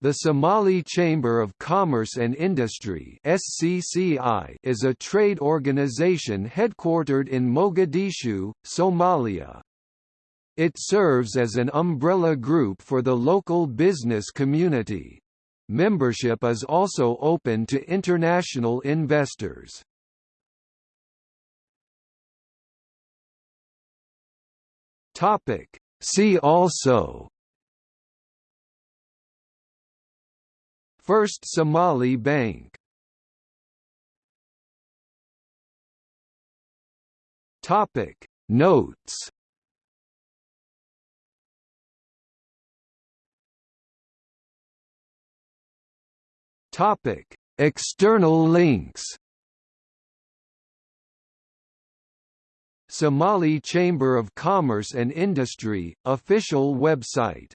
The Somali Chamber of Commerce and Industry (SCCI) is a trade organization headquartered in Mogadishu, Somalia. It serves as an umbrella group for the local business community. Membership is also open to international investors. Topic: See also First Somali Bank. Topic. Notes. Topic. External links. Somali Chamber of Commerce and Industry, official website